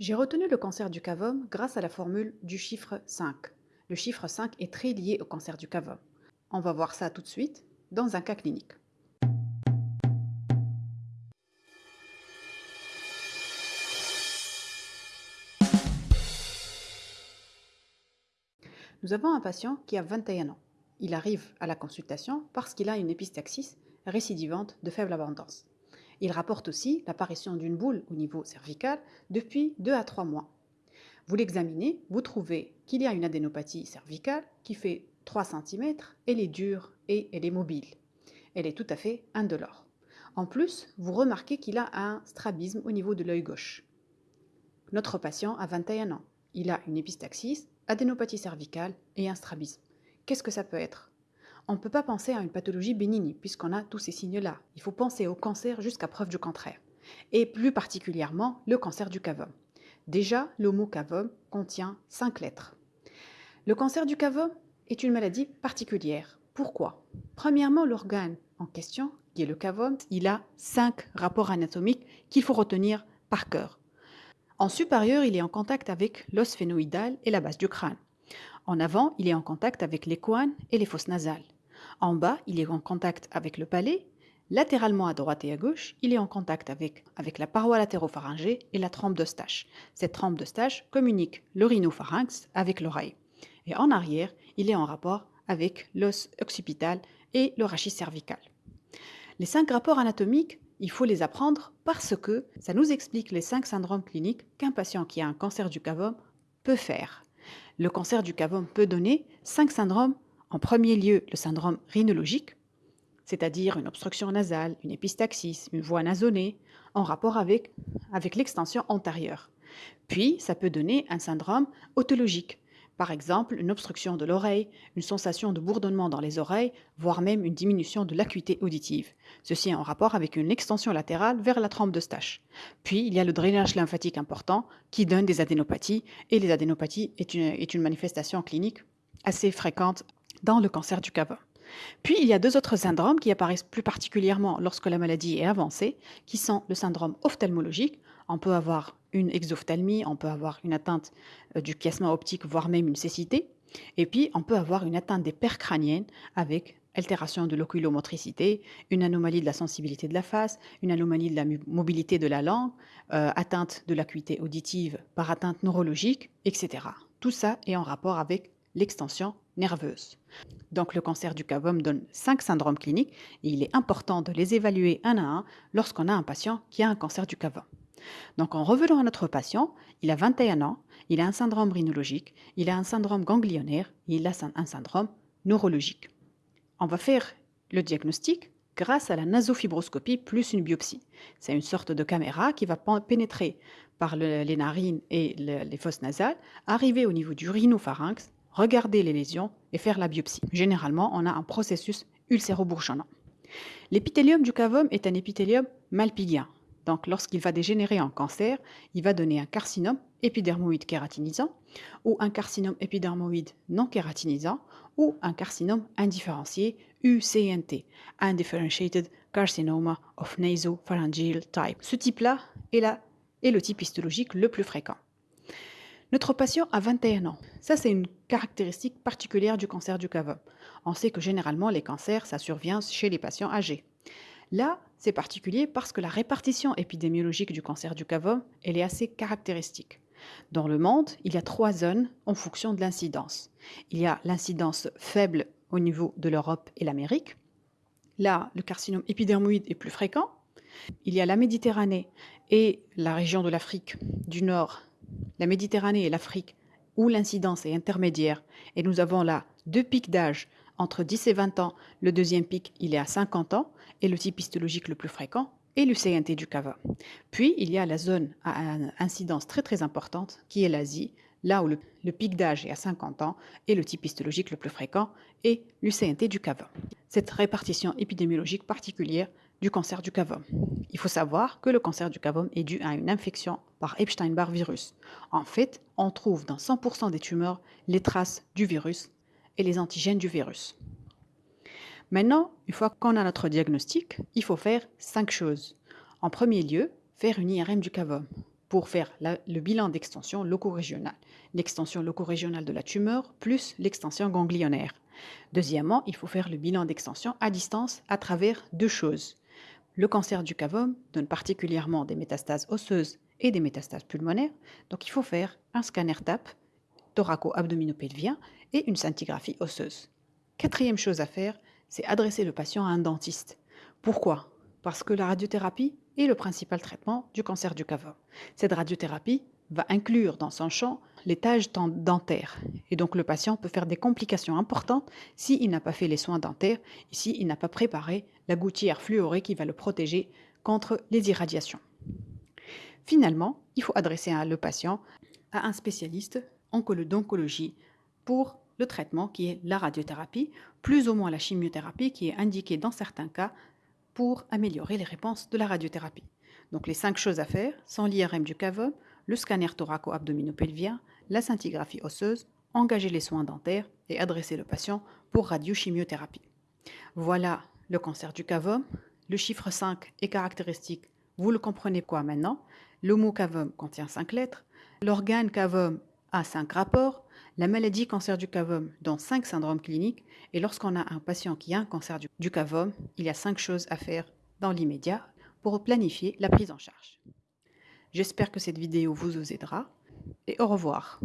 J'ai retenu le cancer du cavum grâce à la formule du chiffre 5. Le chiffre 5 est très lié au cancer du cavum. On va voir ça tout de suite dans un cas clinique. Nous avons un patient qui a 21 ans. Il arrive à la consultation parce qu'il a une épistaxis récidivante de faible abondance. Il rapporte aussi l'apparition d'une boule au niveau cervical depuis 2 à 3 mois. Vous l'examinez, vous trouvez qu'il y a une adénopathie cervicale qui fait 3 cm, elle est dure et elle est mobile. Elle est tout à fait indolore. En plus, vous remarquez qu'il a un strabisme au niveau de l'œil gauche. Notre patient a 21 ans. Il a une épistaxis adénopathie cervicale et un strabisme. Qu'est-ce que ça peut être? On ne peut pas penser à une pathologie bénigne puisqu'on a tous ces signes-là. Il faut penser au cancer jusqu'à preuve du contraire. Et plus particulièrement le cancer du cavum. Déjà, le mot cavum contient cinq lettres. Le cancer du cavum est une maladie particulière. Pourquoi? Premièrement, l'organe en question, qui est le cavum, il a cinq rapports anatomiques qu'il faut retenir par cœur. En supérieur, il est en contact avec l'os phénoïdal et la base du crâne. En avant, il est en contact avec les coines et les fosses nasales. En bas, il est en contact avec le palais. Latéralement à droite et à gauche, il est en contact avec, la paroi latéropharyngée et la trempe d'Eustache. Cette trempe d'Eustache communique le rhinopharynx avec l'oreille. Et en arrière, il est en rapport avec l'os occipital et le rachis cervical. Les cinq rapports anatomiques il faut les apprendre parce que ça nous explique les cinq syndromes cliniques qu'un patient qui a un cancer du cavum peut faire. Le cancer du cavum peut donner cinq syndromes. En premier lieu, le syndrome rhinologique, c'est-à-dire une obstruction nasale, une épistaxis, une voie nasonnée, en rapport avec, l'extension antérieure. Puis, ça peut donner un syndrome otologique, par exemple, une obstruction de l'oreille, une sensation de bourdonnement dans les oreilles, voire même une diminution de l'acuité auditive. Ceci est en rapport avec une extension latérale vers la trempe de Stache. Puis, il y a le drainage lymphatique important qui donne des adénopathies, et les adénopathies est une, est une manifestation clinique assez fréquente dans le cancer du cavum. Puis, il y a deux autres syndromes qui apparaissent plus particulièrement lorsque la maladie est avancée, qui sont le syndrome ophtalmologique. On peut avoir une exophthalmie, on peut avoir une atteinte euh, du chiasma optique, voire même une cécité. Et puis, on peut avoir une atteinte des paires crâniennes avec altération de l'oculomotricité, une anomalie de la sensibilité de la face, une anomalie de la mobilité de la langue, euh, atteinte de l'acuité auditive par atteinte neurologique, etc. Tout ça est en rapport avec l'extension nerveuse. Donc le cancer du cavum donne cinq syndromes cliniques et il est important de les évaluer un à un lorsqu'on a un patient qui a un cancer du cavum. Donc en revenant à notre patient, il a 21 ans, il a un syndrome rhinologique, il a un syndrome ganglionnaire il a un syndrome neurologique. On va faire le diagnostic grâce à la nasofibroscopie plus une biopsie. C'est une sorte de caméra qui va pénétrer par les narines et les fosses nasales, arriver au niveau du rhinopharynx, regarder les lésions et faire la biopsie. Généralement, on a un processus ulcéro-bourgeonnant. L'épithélium du cavum est un épithélium malpigien, donc, lorsqu'il va dégénérer en cancer, il va donner un carcinome épidermoïde kératinisant ou un carcinome épidermoïde non kératinisant ou un carcinome indifférencié UCNT, Undifferentiated Carcinoma of Nasopharyngeal Type. Ce type-là est, le type histologique le plus fréquent. Notre patient a 21 ans. Ça, c'est une caractéristique particulière du cancer du cavum. On sait que généralement, les cancers, ça survient chez les patients âgés. Là, c'est particulier parce que la répartition épidémiologique du cancer du cavum, est assez caractéristique. Dans le monde, il y a trois zones en fonction de l'incidence. Il y a l'incidence faible au niveau de l'Europe et l'Amérique. Là, le carcinome épidermoïde est plus fréquent. Il y a la Méditerranée et la région de l'Afrique du Nord, la Méditerranée et l'Afrique, où l'incidence est intermédiaire. Et nous avons là deux pics d'âge entre 10 et 20 ans, le deuxième pic, il est à 50 ans, et le type histologique le plus fréquent est l'UCNT du cava. Puis, il y a la zone à incidence très très importante, qui est l'Asie, là où le, pic d'âge est à 50 ans, et le type histologique le plus fréquent est l'UCNT du cava. Cette répartition épidémiologique particulière du cancer du cavum. Il faut savoir que le cancer du cavum est dû à une infection par Epstein-Barr virus. En fait, on trouve dans 100% des tumeurs les traces du virus les antigènes du virus. Maintenant, une fois qu'on a notre diagnostic, il faut faire cinq choses. En premier lieu, faire une IRM du cavum. pour faire le bilan d'extension loco-régionale. L'extension loco-régionale de la tumeur plus l'extension ganglionnaire. Deuxièmement, il faut faire le bilan d'extension à distance à travers deux choses. Le cancer du cavum donne particulièrement des métastases osseuses et des métastases pulmonaires, donc il faut faire un scanner TAP, thoraco-abdominopelvien et une scintigraphie osseuse. Quatrième chose à faire, c'est adresser le patient à un dentiste. Pourquoi? Parce que la radiothérapie est le principal traitement du cancer du cavum. Cette radiothérapie va inclure dans son champ les tâches dentaires. Et donc le patient peut faire des complications importantes s'il n'a pas fait les soins dentaires et s'il n'a pas préparé la gouttière fluorée qui va le protéger contre les irradiations. Finalement, il faut adresser le patient à un spécialiste d'oncologie pour le traitement qui est la radiothérapie, plus ou moins la chimiothérapie qui est indiquée dans certains cas pour améliorer les réponses de la radiothérapie. Donc les cinq choses à faire sont l'IRM du cavum, le scanner thoraco-abdominopelvien, la scintigraphie osseuse, engager les soins dentaires et adresser le patient pour radiochimiothérapie. Voilà le cancer du cavum. Le chiffre 5 est caractéristique. Vous le comprenez quoi maintenant? Le mot cavum contient 5 lettres. L'organe cavum a 5 rapports. La maladie cancer du cavum dans 5 syndromes cliniques. Et lorsqu'on a un patient qui a un cancer du, du cavum, il y a 5 choses à faire dans l'immédiat pour planifier la prise en charge. J'espère que cette vidéo vous aidera et au revoir.